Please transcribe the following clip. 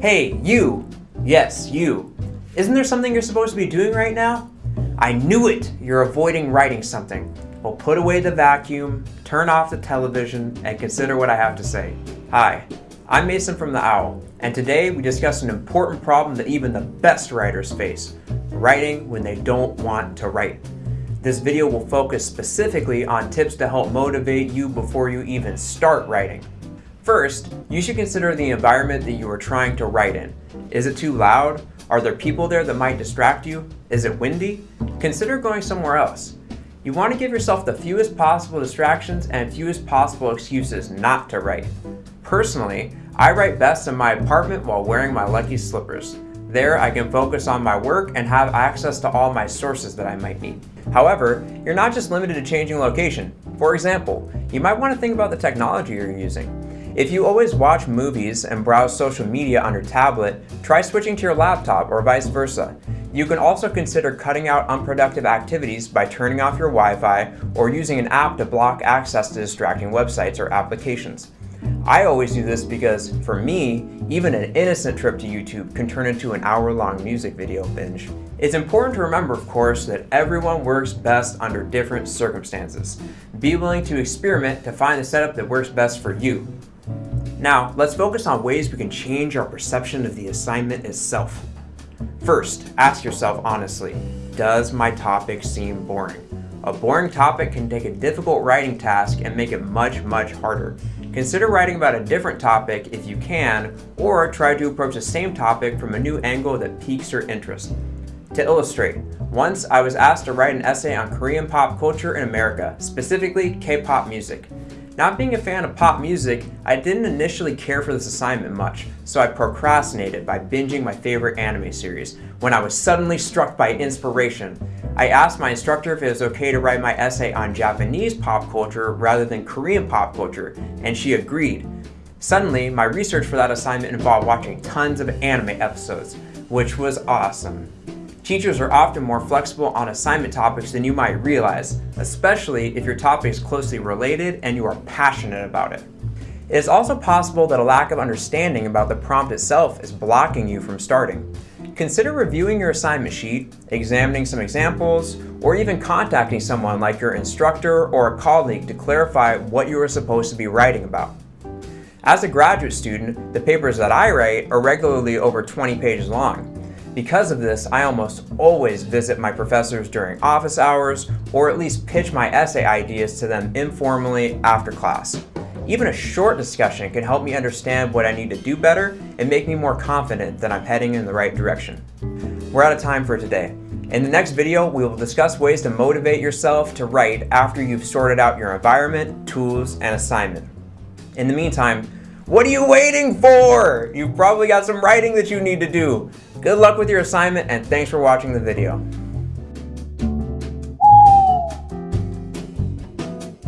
Hey, you! Yes, you. Isn't there something you're supposed to be doing right now? I knew it! You're avoiding writing something. Well, put away the vacuum, turn off the television, and consider what I have to say. Hi, I'm Mason from The Owl, and today we discuss an important problem that even the best writers face, writing when they don't want to write. This video will focus specifically on tips to help motivate you before you even start writing. First, you should consider the environment that you are trying to write in. Is it too loud? Are there people there that might distract you? Is it windy? Consider going somewhere else. You want to give yourself the fewest possible distractions and fewest possible excuses not to write. Personally, I write best in my apartment while wearing my lucky slippers. There, I can focus on my work and have access to all my sources that I might need. However, you're not just limited to changing location. For example, you might want to think about the technology you're using. If you always watch movies and browse social media on your tablet, try switching to your laptop or vice versa. You can also consider cutting out unproductive activities by turning off your Wi-Fi or using an app to block access to distracting websites or applications. I always do this because, for me, even an innocent trip to YouTube can turn into an hour-long music video binge. It's important to remember, of course, that everyone works best under different circumstances. Be willing to experiment to find the setup that works best for you. Now, let's focus on ways we can change our perception of the assignment itself. First, ask yourself honestly, does my topic seem boring? A boring topic can take a difficult writing task and make it much, much harder. Consider writing about a different topic if you can, or try to approach the same topic from a new angle that piques your interest. To illustrate, once I was asked to write an essay on Korean pop culture in America, specifically K-pop music. Not being a fan of pop music, I didn't initially care for this assignment much, so I procrastinated by binging my favorite anime series, when I was suddenly struck by inspiration. I asked my instructor if it was okay to write my essay on Japanese pop culture rather than Korean pop culture, and she agreed. Suddenly, my research for that assignment involved watching tons of anime episodes, which was awesome. Teachers are often more flexible on assignment topics than you might realize, especially if your topic is closely related and you are passionate about it. It is also possible that a lack of understanding about the prompt itself is blocking you from starting. Consider reviewing your assignment sheet, examining some examples, or even contacting someone like your instructor or a colleague to clarify what you are supposed to be writing about. As a graduate student, the papers that I write are regularly over 20 pages long, because of this, I almost always visit my professors during office hours or at least pitch my essay ideas to them informally after class. Even a short discussion can help me understand what I need to do better and make me more confident that I'm heading in the right direction. We're out of time for today. In the next video, we will discuss ways to motivate yourself to write after you've sorted out your environment, tools, and assignment. In the meantime, what are you waiting for? You've probably got some writing that you need to do. Good luck with your assignment and thanks for watching the video.